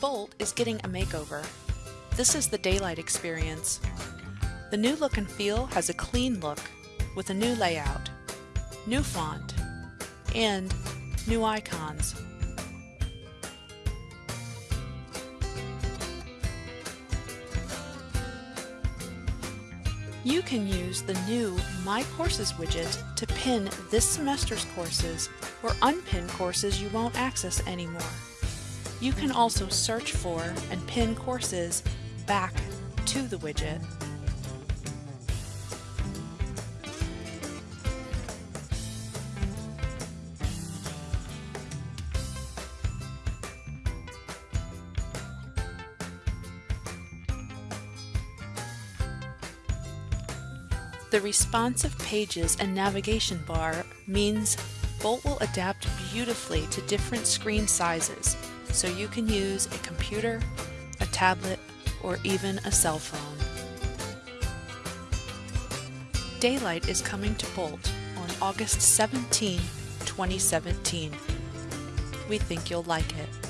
Bolt is getting a makeover. This is the Daylight experience. The new look and feel has a clean look with a new layout, new font, and new icons. You can use the new My Courses widget to pin this semester's courses or unpin courses you won't access anymore. You can also search for and pin courses back to the widget. The responsive pages and navigation bar means Bolt will adapt beautifully to different screen sizes, so you can use a computer, a tablet, or even a cell phone. Daylight is coming to Bolt on August 17, 2017. We think you'll like it.